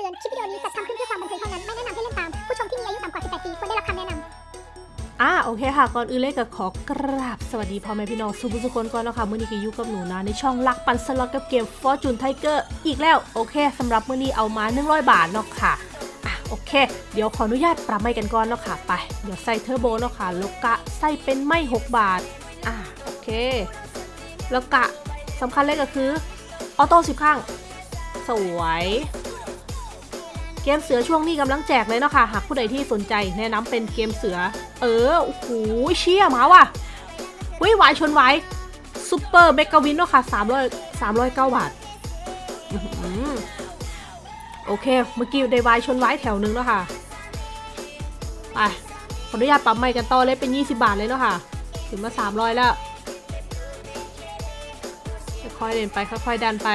ตือน คลิปวิดีโอนี้จัดทำขึ้นเพื่อความบันเทิงเท่านั้น ไม่แนะนำให้เล่นตาม ผู้ชมที่มีอายุต่ำกว่า 18 ปีควรได้รับคำแนะนำอ่าโอเคค่ะ ก่อนอื่นเลยก็ขอกราบสวัสดีพ่อแม่พี่น้องสุภุสุคนก่อนนะค่ะมื้อนี้ก็อยู่กับหนูนะในช่องลักปันสล็อตกับเกม Fortune Tiger อีกแล้ว โอเคสำหรับมื้อนี้เอามา 100 บาทเนาะค่ะอะ โอเค เดี๋ยวขออนุญาตปรับไม่กันก่อนเนาะค่ะ ไป เดี๋ยวใส่เทอร์โบเนาะค่ะแล้วกะใส่เป็นไม่6บาท อะโอเค แล้วกะสำคัญเลยก็คือ auto สิบครั้ง สวย เกมเสือช่วงนี้กำลังแจกเลยเนาะค่ะหากผู้ใดที่สนใจแนะนำเป็นเกมเสือ เออโอ้โหเชี่ยมาว่ะวิ wild ชนไว้ super mega win เนาะค่ะ300 309บาทอื้อหือโอเค เมื่อกี้ได้ wild ชนไว้แถวหนึ่งแล้วค่ะ ไป ขออนุญาตปรับใหม่กันต่อเลยเป็น 20 บาทเลยเนาะค่ะ ถึงมา 300 แล้ว ค่อยเล่นไป ค่อยๆดันไป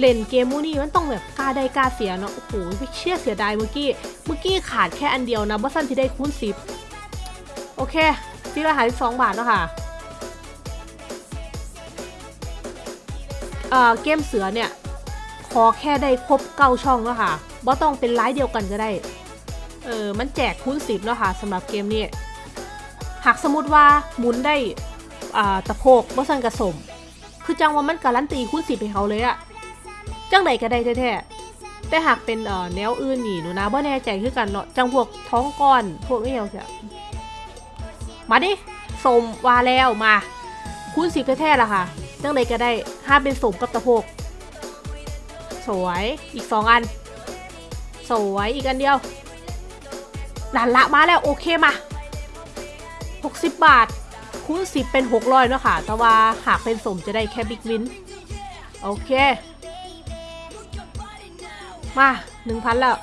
เล่นเกมมูนี่มันต้องแบบกล้าได้กล้าเสียเนาะโอ้โหไม่เชื่อเสียดายเมื่อกี้เมื่อกี้ขาดแค่อันเดียวนะบัสันที่ได้คูณสิบโอเคที่ราคาที่สองบาทเนาะค่ะเอ่อเกมเสือเนี่ยขอแค่ได้ครบเก้าช่องเนาะค่ะบ่ต้องเป็นไลน์เดียวกันก็ได้เออมันแจกคูณสิบเนาะค่ะสำหรับเกมนี้หากสมมติว่าหมุนได้อ่าตะโพกบัสันกระสมคือจังว่ามันการันตีคูณสิบให้เขาเลยอะ จังใดก็ได้แท้ๆแต่หากเป็นแนวอื่นนี่หนูนะบ่แน่ใจคือกันเนาะจังพวกท้องก้อนพวกนี้เอาเสียมาดิสมวาแล้วมาคูณสิบแท้ๆล่ะค่ะ จังใดก็ได้ห้าเป็นสมกับตะโพกสวยอีกสองอัน สวยอีกอันเดียวดันละมาแล้วโอเคมา 60 บาท คูณ10 เป็น 600เนาะค่ะ แต่ว่าหากเป็นสมจะได้แค่บิ๊กวิน โอเค มาหนึ่งพันแล้ว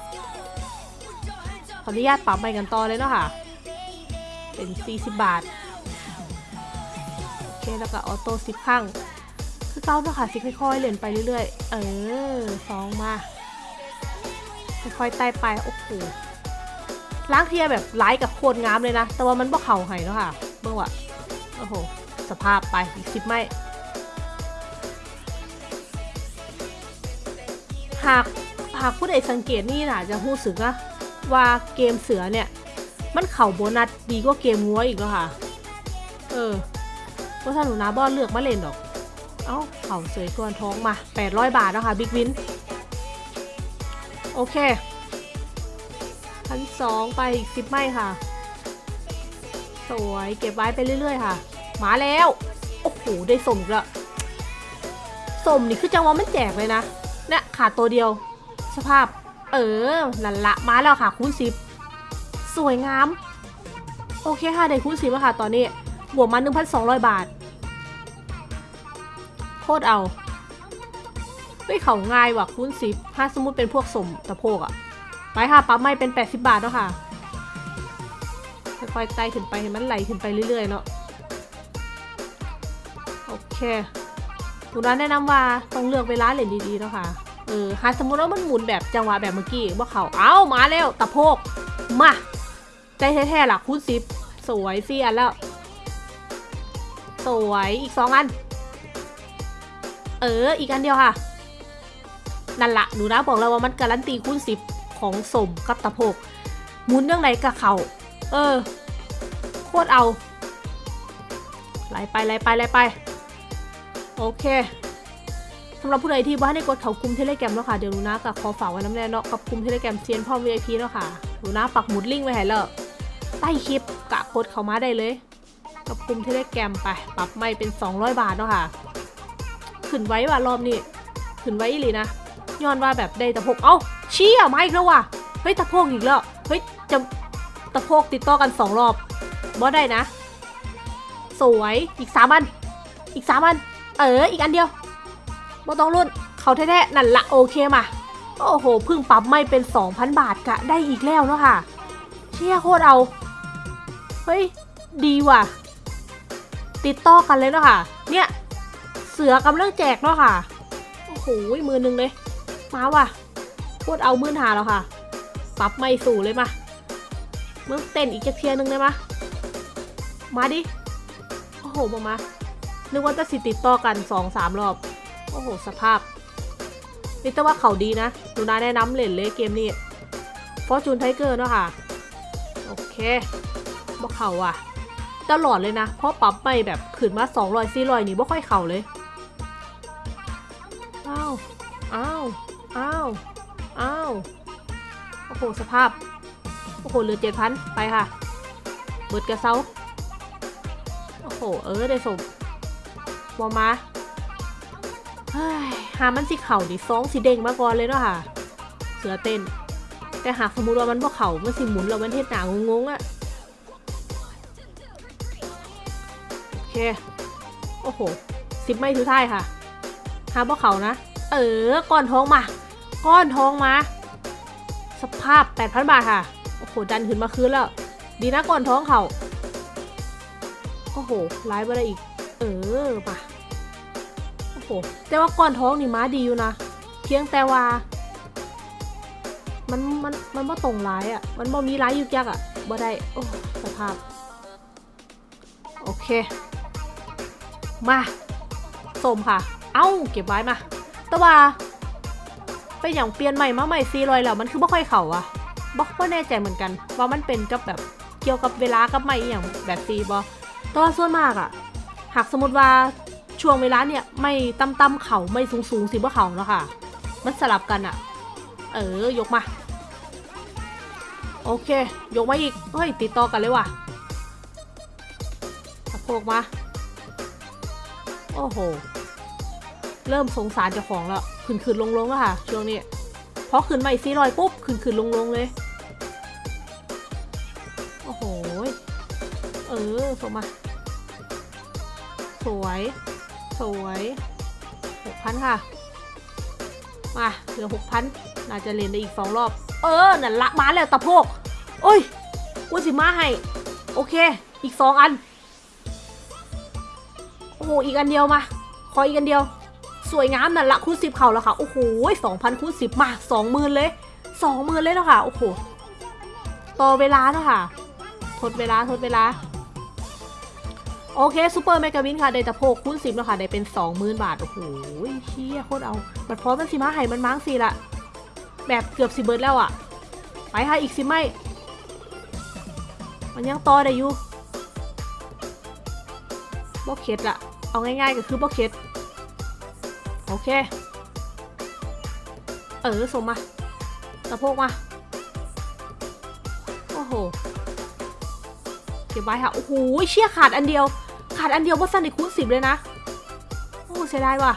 ขออนุญาตปรับไปกันต่อเลยเนาะค่ะ เป็น 40 บาท โอเค แล้วก็ออโต้สิบครั้ง คือเก้าเนาะค่ะสิค่อยๆเล่นไปเรื่อยๆ เออสองมา ค่อยๆไต่ไปโอ้โหล้างเทียแบบไล่กับโคตรงามเลยนะ แต่ว่ามันบ่เข่าไห้เนาะค่ะเมื่อวะโอ้โห สภาพไปอีกสิบไม่หาก หากผู้ใดสังเกตนี่นะจะรู้สึกนะว่าเกมเสือเนี่ย มันเข่าโบนัสดีกว่าเกมงัวอีกแล้วค่ะ เออเพราะถ้าหนูนาบอเลือกมาเล่นดอก เอ้าเข่าสวยกวนท้องมา 800 บาทนะคะบิ๊กวิน โอเคพันสองไปอีกสิบไม่ค่ะ สวยเก็บไว้ไปเรื่อยๆ ค่ะ มาแล้ว โอ้โห ได้สมอีกล้วสมนี่คือจังหวะมันแจกเลยนะเนี่ยขาดตัวเดียว สภาพ เออลันละมาแล้วค่ะคูณสิบสวยงาม โอเคค่ะได้คูณสิบแล้วค่ะ ตอนนี้บวกมา 1,200 บาท โคตรเอาเฮ้ยเขาง่ายว่ะคูณสิบถ้าสมมติเป็นพวกสมตะโพกอะไปค่ะปั๊มไม่เป็น 80 บาทแล้วค่ะค่อยๆไต่ขึ้นไปให้มันไหลขึ้นไปเรื่อยๆเนาะโอเคหนูนแนะนำว่าต้องเลือกเวลาเล่นดีๆเนาะค่ะ เออหาสมมติว่ามันหมุนแบบจังหวะแบบเมื่อกี้ว่าเขาเอ้ามาแล้วตะโพกมาใจแท้ๆล่ะคูณสิบสวยสี่อันแล้ว สวยอีกสองอัน เอออีกอันเดียวค่ะ นั่นละหนูนะบอกแล้วว่ามันการันตีคูณสิบของสมกับตะโพกหมุนเรื่องไหนกับเขาเออ โคตรเอาไล่ไปไล่ไปไล่ไป โอเคำหรับผู้ใดที่ว่าได้กดเขากลุ่มเทเลแกรมแล้วค่ะเดี๋ยวหนูนะกับขอฝากไว้น้ำแน่เนาะกับกลุ่มเทเลแกรมเซียนพ่อ VIP แล้วค่ะหนูนะปักหมุดลิงก์ไว้ให้แล้วใต้คลิปกะกดเขามาได้เลย กับกลุ่มเทเลแกรมไปปรับไม่เป็น 200 บาทเนาะค่ะขึ้นไว้ว่ารอบนี้ขึ้นไว้อีหลีนะย้อนว่าแบบได้ตะโพกเอ้าเชี่ยมาอีกแล้วว่ะเฮ้ยตะโพกอีกแล้วเฮ้ยจะตะโพกติดต่อกันสองรอบบอได้นะ สวยอีกสามอัน อีกสามอัน เอออีกอันเดียว บ่ต้องรุ่น เขาแท้ๆนั่นละโอเคมา โอ้โหเพิ่งปรับไม่เป็น 2,000 บาทกะได้อีกแล้วเนาะค่ะ เชี่ยโคตรเอา เฮ้ย ดีว่ะ ติดต่อกันเลยเนาะค่ะ เนี่ยเสือกำลังแจกเนาะค่ะ โอ้โหมือหนึงเลย มาว่ะโคตรเอามื่นหาแล้วค่ะ ปรับไม่สู่เลยมามึงเต้นอีกจะเทียนึงเลยมามาดิ โอ้โหมามานึกว่าจะสิติดต่อกันสองสามรอบ โอ้โห สภาพ นี่แต่ว่าเขาดีนะหนูนาแนะนำเล่นเลยเกมนี้ฟอร์จูนไทเกอร์เนาะค่ะ โอเคบ่เขาอะ ตลอดเลยนะ เพราะปรับไปแบบขึ้นมา200 400นี่บ่ค่อยเข่าเลย อ้าว อ้าว อ้าว อ้าว โอ้โห สภาพ โอ้โห เหลือเจ็ดพันไปค่ะ เบิดกระเซา โอ้โห เออ ได้สมบอมา หามันสิเข่าดิซองสีเด้งมาก่อนเลยเนาะค่ะ เสือเต้น แต่หากสมมติว่ามันบ่เข่ามันสิหมุนแล้วมันเทศหนางงๆอะโอเค โอ้โหสิบไม่ถือท้ายค่ะ หาบ่เขานะ เออ ก้อนทองมา ก้อนทองมา สภาพ8,000บาทค่ะ โอ้โห ดันขึ้นมาคืนแล้ว ดีนะก้อนท้องเขาโอ้โหไลฟ์มาได้อีก เออมา โอ้โหแต่ว่าก้อนท้องนี่ม้าดีอยู่นะเพียงแต่ว่า มันมันมันบ่ตรงร้ายอะ่ะ มันบ่มีร้ายยึกยักอะ่ะบ่ได้โอ้สภาพ โอเค มาส้มค่ะ เอ้าเก็บไว้มา แต่ว่าเป็นอย่างเปลี่ยนใหม่มาใหม่ซีรอยแล้วมันคือบ่ค่อยเข่าอะบอกว่าแน่ใจเหมือนกัน ว่ามันเป็นกับแบบเกี่ยวกับเวลากับใหม่อย่างแบบซีบอแต่ว่าส่วนมากอะหากสมมติว่า ช่วงเวลาเนี่ยไม่ต่ำต่ำๆเขาไม่สูงสูงสิบ่เขาแล้วค่ะ มันสลับกันอะเออยกมา โอเค ยกมาอีก เฮ้ย ติดต่อกันเลยว่ะสะโพกมา โอ้โห เริ่มสงสารเจ้าของแล้วขึ้นขึ้นลงลงแล้วค่ะ ช่วงนี้พอขึ้นมาอีกสี่รอยปุ๊บขึ้นขึ้นลงลงเลย โอ้โห เออส่งมา สวย สวยหกพันค่ะ มาเหลือหกพันน่าจะเล่นได้อีกสองรอบ เออ นั่นละมาแล้วตะโพกโอ้ยกูสิมาให้ โอเค อีกสองอัน โอ้โห อีกอันเดียวมา ขออีกอันเดียว สวยงามนั่นละคูณสิบเข่าแล้วค่ะ โอ้โหสองพันคูณสิบมาสองหมื่นเลยสองหมื่นเลยเนาะค่ะ โอ้โห ต่อเวลาเนาะค่ะ ทดเวลา ทดเวลา โอเค super mega win ค่ะ ได้ตะโพกคูณสิบแล้วค่ะ ได้เป็นสองหมื่นบาท โอ้โหเชี่ยโคตรเอา บัดพร้อมมันสิมาให้มันมั้งสิละ แบบเกือบสิเบิร์ดแล้วอะ ไปค่ะ อีกสิไม่ มันยังต่อได้อยู่บ่เข็ดละเอาง่ายๆก็คือบ่เข็ดโอเค เออส่งมาสะโพกมา โอ้โห เก็บไว้ค่ะ โอ้โหเชี่ยขาดอันเดียว ขาดอันเดียวว่าสั้นอีกคูณสิบเลยนะ โอ้เสียดายว่ะ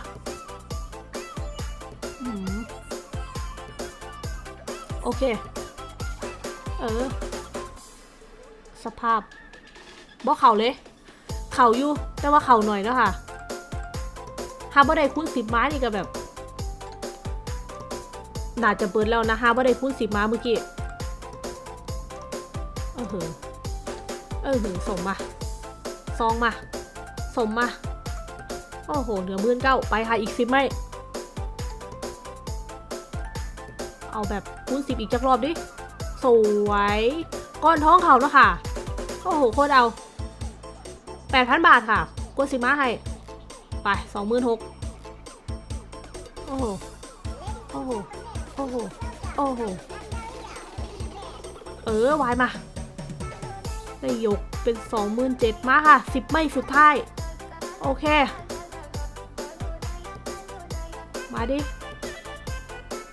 โอเค เออ สภาพบ่เข่าเลย เข่าอยู่ แต่ว่าเข่าหน่อยแล้วค่ะฮาบ่ได้คูณสิบม้านี่ก็แบบ น่าจะเปิดแล้วนะฮาบ่ได้คูณสิบม้าเมื่อกี้ เออเออส่งมา ซองมาส่งมา โอ้โห เหลือมื่นเก้าไปค่ะอีกสิบไม่ เอาแบบคูณสิบอีกจักรอบดิ สวย ก้อนท้องเขาแล้วค่ะ โอ้โห โคตรเอาแปดพันบาทค่ะกดสิบมาให้ ไปสองหมื่นหกโอ้โห โอ้โห โอ้โห โอ้โห เออวายมา ได้ยก เป็นสองหมื่นเจ็ดมาค่ะสิบไม่สุดท้าย โอเค มาดิ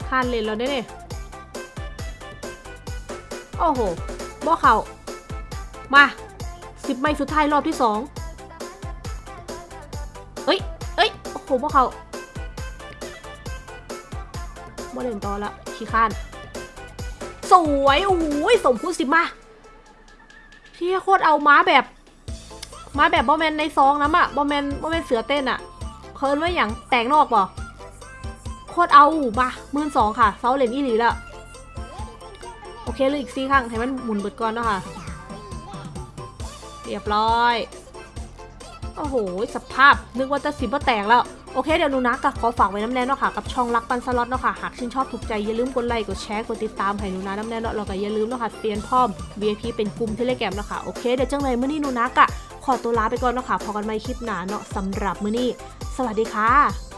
คานเลนเราได้เนี่ยโอ้โหบ่เขา มาสิบไม่สุดท้ายรอบที่สองเอ้ย เอ้ย โอ้โหพวกเขาโมเดลต่อละขี้ข้าน สวย โอ้โหสมพูดสิมา ที่ยโคตรเอาม้าแบบม้าแบบบอแมนในซองน้ำอะบอแมนบอแมนเสือเต้นอะเคิร์นว่าอย่างแตกนอกบ่โคตรเอามาหมื่นสองค่ะเซาเลนอีหลีละโอเคเลยอีกสี่ครั้งให้มันหมุนเบิดก่อนเนาะค่ะ เรียบร้อย โอ้โห สภาพ นึกว่าจะสิบว่าแตกแล้ว โอเคเดี๋ยวนูนะก็ขอฝากไว้น้ำแน่เนาะค่ะกับช่องรักปันสล็อตเนาะค่ะหากชื่นชอบถูกใจอย่าลืมกดไลค์กดแชร์กดติดตามให้นูนะน้ำแน่เนาะแล้วก็อย่าลืมเนาะค่ะเปลี่ยนพร้อม VIP เป็นกลุ่มเทเลแกรมเนาะค่ะโอเคเดี๋ยวจังเลยมื้อนี้นูนะกะขอตัวลาไปก่อนเนาะค่ะพอกันใหม่คลิปหน้าเนาะสำหรับมื้อนี้ สวัสดีค่ะ